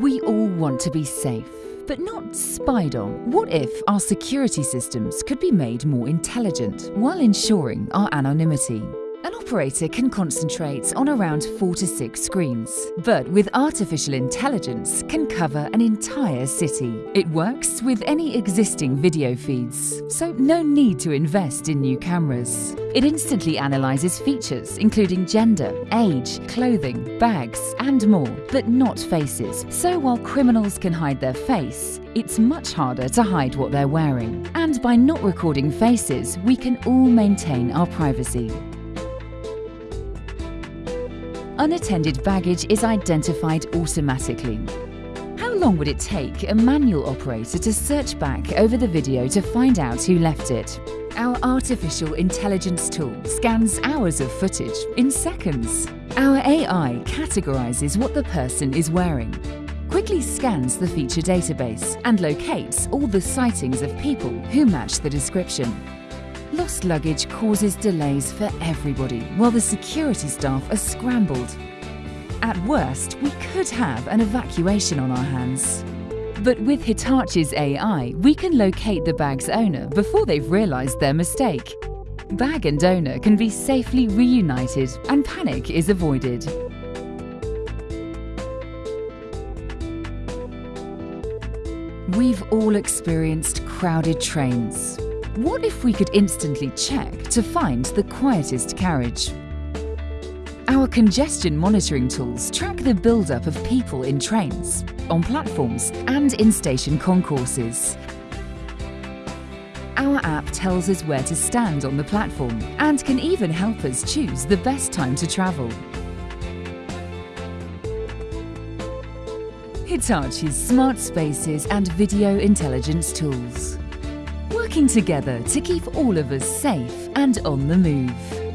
We all want to be safe, but not spied on. What if our security systems could be made more intelligent while ensuring our anonymity? An operator can concentrate on around four to six screens, but with artificial intelligence can cover an entire city. It works with any existing video feeds, so no need to invest in new cameras. It instantly analyzes features including gender, age, clothing, bags and more, but not faces. So while criminals can hide their face, it's much harder to hide what they're wearing. And by not recording faces, we can all maintain our privacy. Unattended baggage is identified automatically. How long would it take a manual operator to search back over the video to find out who left it? Our artificial intelligence tool scans hours of footage in seconds. Our AI categorizes what the person is wearing, quickly scans the feature database and locates all the sightings of people who match the description. Lost luggage causes delays for everybody, while the security staff are scrambled. At worst, we could have an evacuation on our hands. But with Hitachi's AI, we can locate the bag's owner before they've realised their mistake. Bag and owner can be safely reunited and panic is avoided. We've all experienced crowded trains, what if we could instantly check to find the quietest carriage? Our congestion monitoring tools track the build-up of people in trains, on platforms and in station concourses. Our app tells us where to stand on the platform and can even help us choose the best time to travel. Hitachi's smart spaces and video intelligence tools working together to keep all of us safe and on the move.